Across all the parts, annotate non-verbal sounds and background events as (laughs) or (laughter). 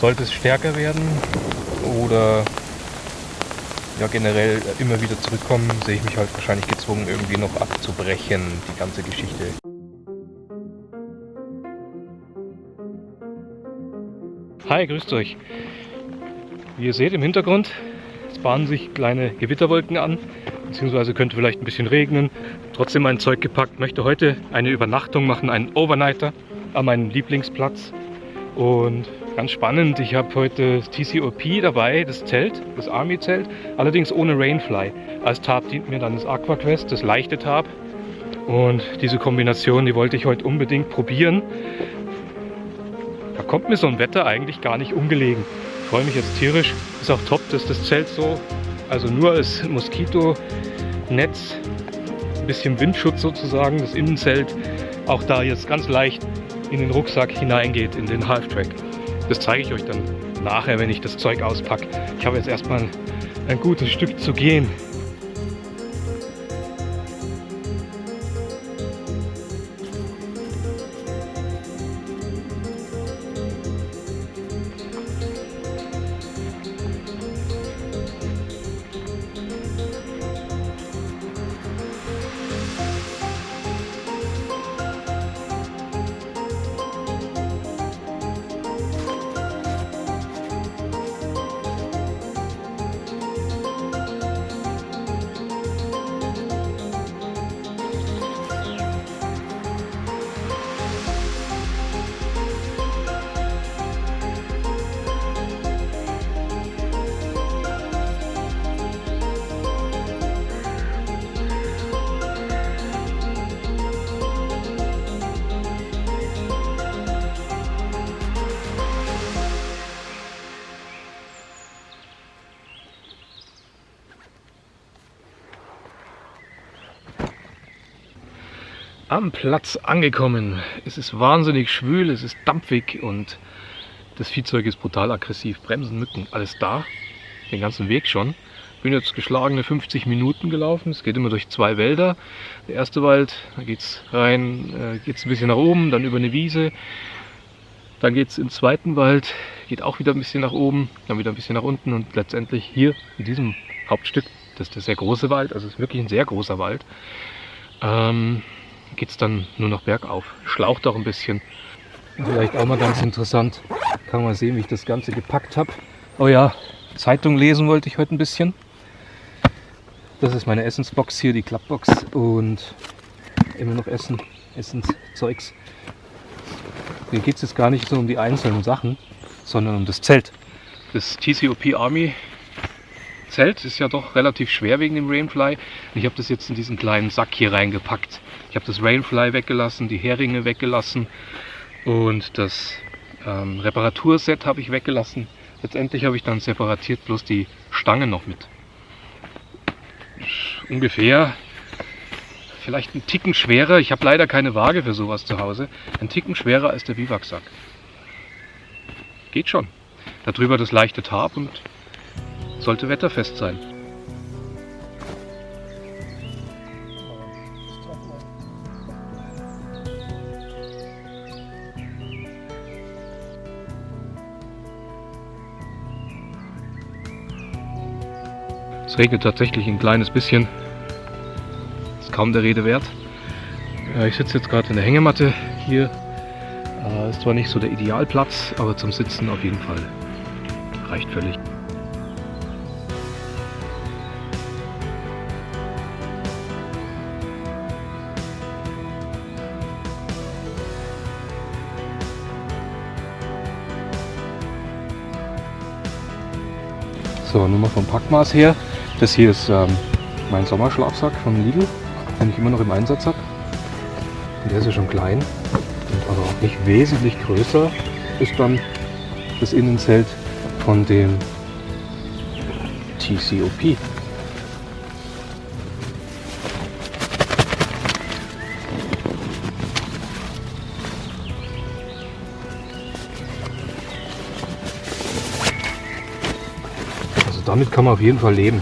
Sollte es stärker werden oder ja, generell immer wieder zurückkommen, sehe ich mich halt wahrscheinlich gezwungen, irgendwie noch abzubrechen, die ganze Geschichte. Hi, grüßt euch. Wie ihr seht im Hintergrund, es bahnen sich kleine Gewitterwolken an, beziehungsweise könnte vielleicht ein bisschen regnen. Trotzdem mein Zeug gepackt, möchte heute eine Übernachtung machen, einen Overnighter an meinem Lieblingsplatz. Und ganz spannend, ich habe heute das TCOP dabei, das Zelt, das Army-Zelt, allerdings ohne Rainfly. Als Tarp dient mir dann das AquaQuest, das leichte Tarp. Und diese Kombination, die wollte ich heute unbedingt probieren. Da kommt mir so ein Wetter eigentlich gar nicht ungelegen. Ich freue mich jetzt tierisch. Ist auch top, dass das Zelt so, also nur als Moskitonetz, ein bisschen Windschutz sozusagen, das Innenzelt, auch da jetzt ganz leicht in den Rucksack hineingeht, in den Halftrack. Das zeige ich euch dann nachher, wenn ich das Zeug auspacke. Ich habe jetzt erstmal ein gutes Stück zu gehen. Am Platz angekommen. Es ist wahnsinnig schwül, es ist dampfig und das Viehzeug ist brutal aggressiv. Bremsen, Mücken, alles da. Den ganzen Weg schon. Bin jetzt geschlagene 50 Minuten gelaufen. Es geht immer durch zwei Wälder. Der erste Wald, da geht es rein, äh, geht es ein bisschen nach oben, dann über eine Wiese. Dann geht es im zweiten Wald, geht auch wieder ein bisschen nach oben, dann wieder ein bisschen nach unten und letztendlich hier in diesem Hauptstück, das ist der sehr große Wald, also es ist wirklich ein sehr großer Wald, ähm, geht es dann nur noch bergauf. Schlaucht auch ein bisschen. Vielleicht auch mal ganz interessant. Kann man sehen, wie ich das Ganze gepackt habe. Oh ja, Zeitung lesen wollte ich heute ein bisschen. Das ist meine Essensbox hier, die Klappbox. Und immer noch Essen, Essenszeugs. Hier geht es jetzt gar nicht so um die einzelnen Sachen, sondern um das Zelt. Das TCOP Army Zelt ist ja doch relativ schwer wegen dem Rainfly. Ich habe das jetzt in diesen kleinen Sack hier reingepackt. Ich habe das Rainfly weggelassen, die Heringe weggelassen und das ähm, Reparaturset habe ich weggelassen. Letztendlich habe ich dann separatiert bloß die Stangen noch mit. Ungefähr vielleicht ein Ticken schwerer. Ich habe leider keine Waage für sowas zu Hause. Ein Ticken schwerer als der Biwaksack. Geht schon. Darüber das leichte Tarp und sollte wetterfest sein. Es regnet tatsächlich ein kleines bisschen. Ist kaum der Rede wert. Ich sitze jetzt gerade in der Hängematte hier. Äh, ist zwar nicht so der Idealplatz, aber zum Sitzen auf jeden Fall reicht völlig. So, nur mal vom Packmaß her. Das hier ist ähm, mein Sommerschlafsack von Lidl, den ich immer noch im Einsatz habe. Der ist ja schon klein und aber auch nicht wesentlich größer ist dann das Innenzelt von dem TCOP. damit kann man auf jeden Fall leben.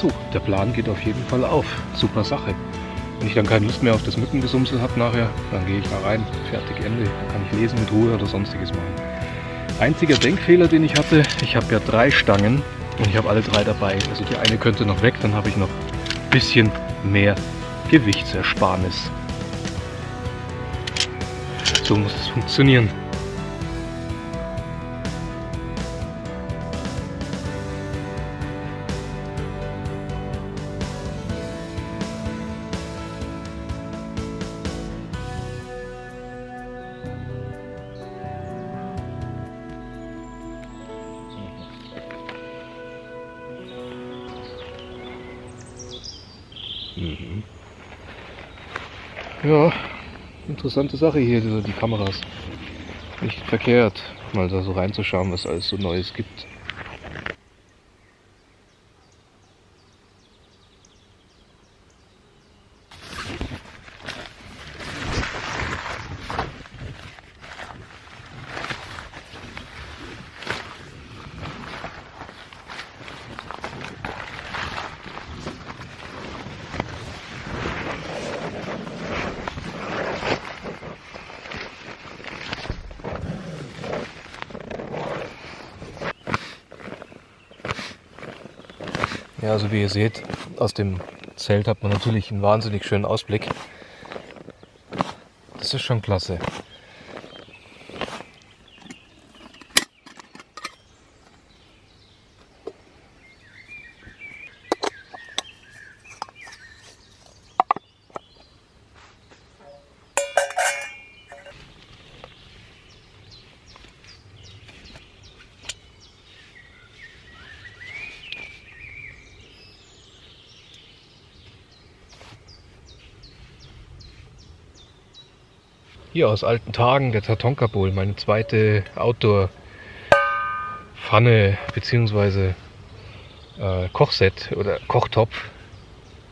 So, der Plan geht auf jeden Fall auf. Super Sache. Wenn ich dann keine Lust mehr auf das Mückengesumsel habe nachher, dann gehe ich da rein, fertig, Ende. Dann kann ich lesen mit Ruhe oder sonstiges machen. Einziger Denkfehler, den ich hatte, ich habe ja drei Stangen und ich habe alle drei dabei. Also die eine könnte noch weg, dann habe ich noch ein bisschen mehr Gewichtsersparnis. So muss es funktionieren. Ja, interessante Sache hier, die Kameras. Nicht verkehrt, mal da so reinzuschauen, was alles so Neues gibt. Ja, also wie ihr seht, aus dem Zelt hat man natürlich einen wahnsinnig schönen Ausblick. Das ist schon klasse. Hier aus alten Tagen der Tatonka Bowl, meine zweite Outdoor-Pfanne bzw. Äh, Kochset oder Kochtopf,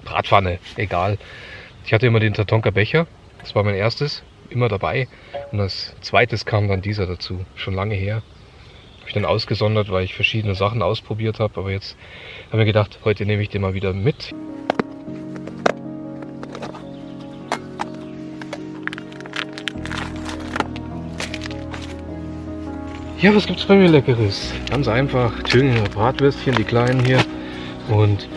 Bratpfanne, egal. Ich hatte immer den Tatonka Becher, das war mein erstes, immer dabei. Und als zweites kam dann dieser dazu, schon lange her. Habe ich dann ausgesondert, weil ich verschiedene Sachen ausprobiert habe. Aber jetzt habe ich gedacht, heute nehme ich den mal wieder mit. Ja, was gibt's bei mir Leckeres? Ganz einfach, Thüringer Bratwürstchen, die kleinen hier. Und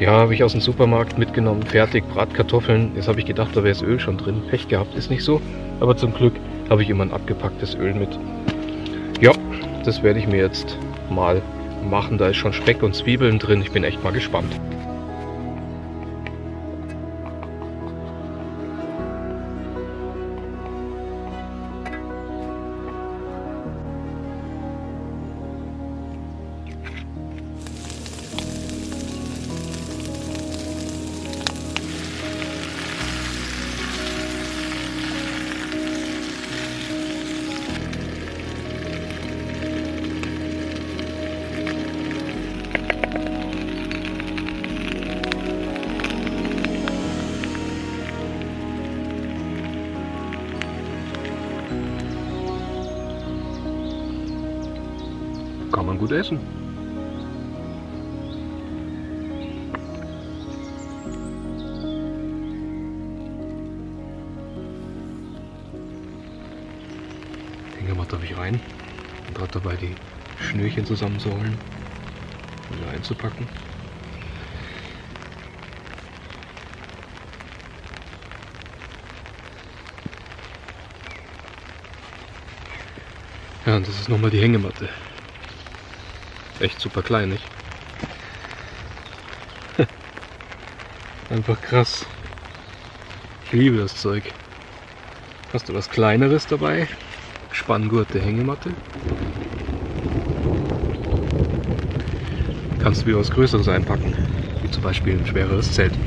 ja, habe ich aus dem Supermarkt mitgenommen, fertig, Bratkartoffeln. Jetzt habe ich gedacht, da wäre das Öl schon drin. Pech gehabt, ist nicht so. Aber zum Glück habe ich immer ein abgepacktes Öl mit. Ja, das werde ich mir jetzt mal machen. Da ist schon Speck und Zwiebeln drin. Ich bin echt mal gespannt. Kann man gut essen. Hängematte habe ich rein. Und gerade dabei die Schnürchen zusammenzuholen. Wieder einzupacken. Ja, und das ist nochmal die Hängematte. Echt super klein, nicht? (laughs) Einfach krass. Ich liebe das Zeug. Hast du was kleineres dabei? Spanngurte Hängematte. Kannst du wie was Größeres einpacken. Wie zum Beispiel ein schwereres Zelt.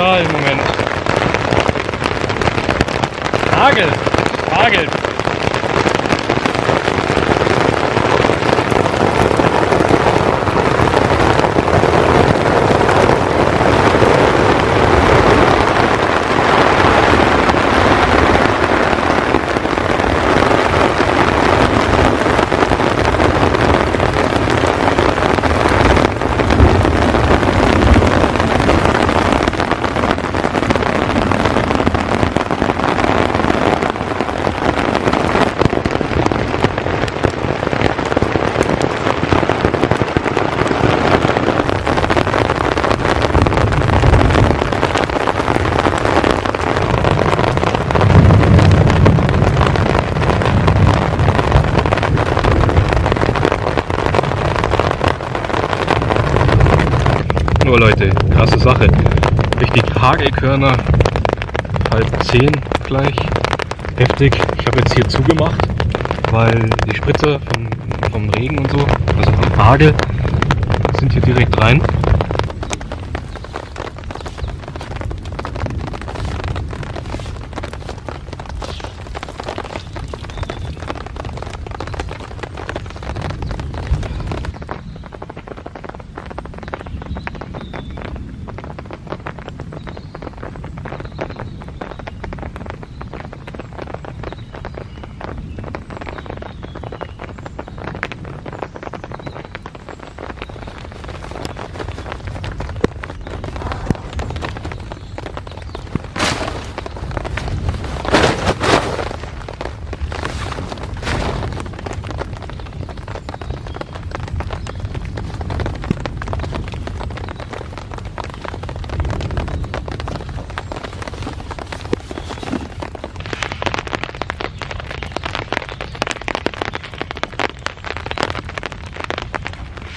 Brutal im Moment. Hagel, Hagel. Sache. Richtig Hagelkörner, halb zehn gleich. Heftig. Ich habe jetzt hier zugemacht, weil die Spritzer vom, vom Regen und so, also vom Hagel, sind hier direkt rein.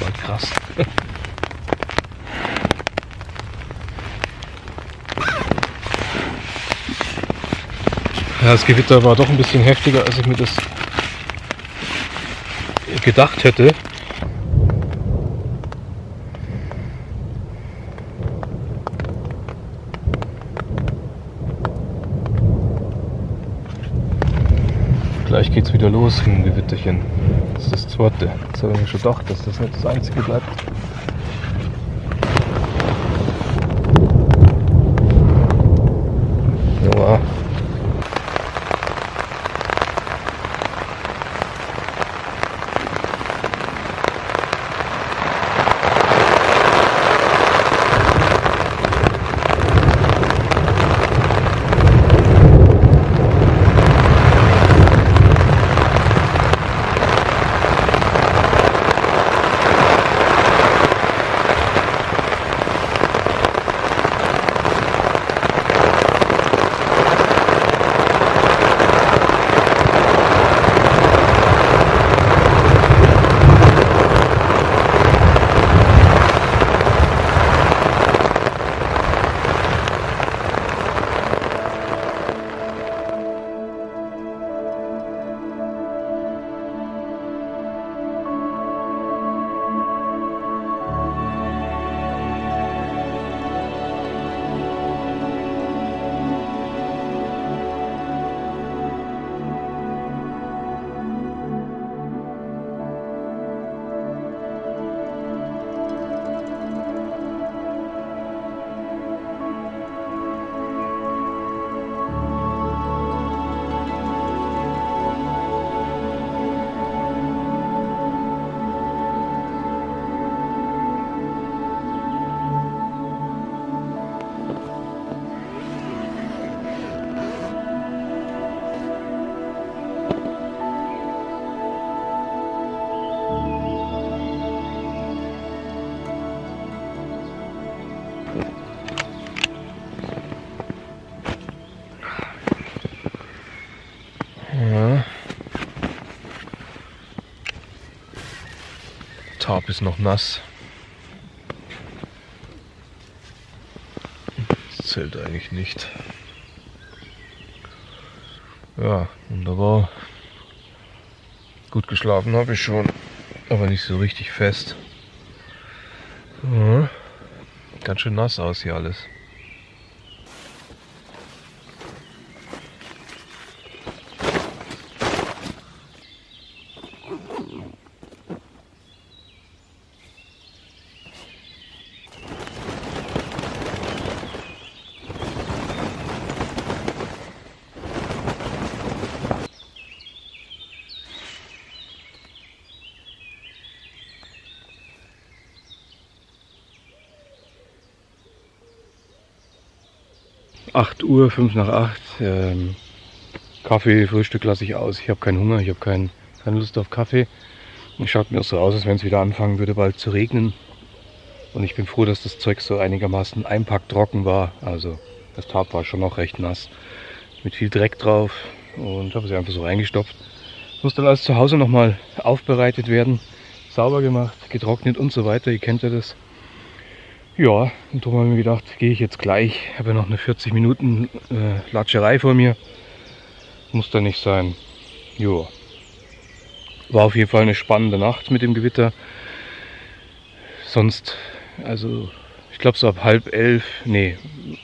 War krass. Ja, das Gewitter war doch ein bisschen heftiger, als ich mir das gedacht hätte. Gleich dem Gewitterchen. Das ist das zweite. Jetzt habe ich mir schon gedacht, dass das nicht das einzige bleibt. Tarp ist noch nass. Das zählt eigentlich nicht. Ja, wunderbar. Gut geschlafen habe ich schon, aber nicht so richtig fest. Ja. Ganz schön nass aus hier alles. 8 Uhr, 5 nach 8. Ähm, Kaffee, Frühstück lasse ich aus. Ich habe keinen Hunger, ich habe kein, keine Lust auf Kaffee. Es schaut mir so aus, als wenn es wieder anfangen würde, bald zu regnen. Und ich bin froh, dass das Zeug so einigermaßen einpacktrocken war. Also das Tarp war schon noch recht nass. Mit viel Dreck drauf. Und habe es einfach so reingestopft. Muss dann alles zu Hause nochmal aufbereitet werden. Sauber gemacht, getrocknet und so weiter. Ihr kennt ja das. Ja, und darum habe ich mir gedacht, gehe ich jetzt gleich. Ich habe ja noch eine 40 Minuten äh, Latscherei vor mir. Muss da nicht sein. Ja. War auf jeden Fall eine spannende Nacht mit dem Gewitter. Sonst, also ich glaube so ab halb elf, nee,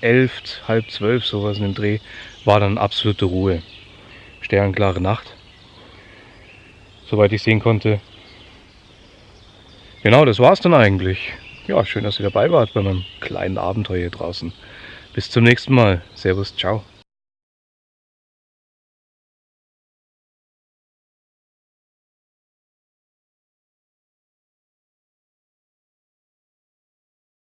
elf, halb zwölf, sowas in dem Dreh, war dann absolute Ruhe. Sternklare Nacht. Soweit ich sehen konnte. Genau, das war es dann eigentlich. Ja, schön, dass ihr dabei wart bei meinem kleinen Abenteuer hier draußen. Bis zum nächsten Mal. Servus, ciao.